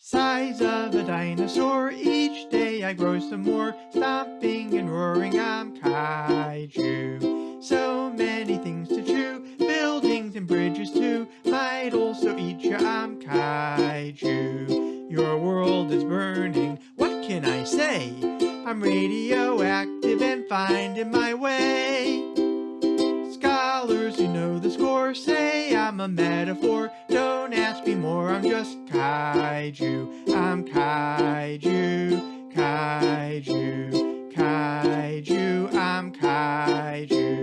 Size of a dinosaur, each day I grow some more, stomping and roaring, I'm kaiju. So many things to chew, buildings and bridges too, might also eat you, I'm kaiju. Your world is burning, what can I say? I'm radioactive and finding my way. Scholars who know the score say I'm a metaphor. Don't more, I'm just kaiju. I'm kaiju, kaiju, kaiju, I'm kaiju.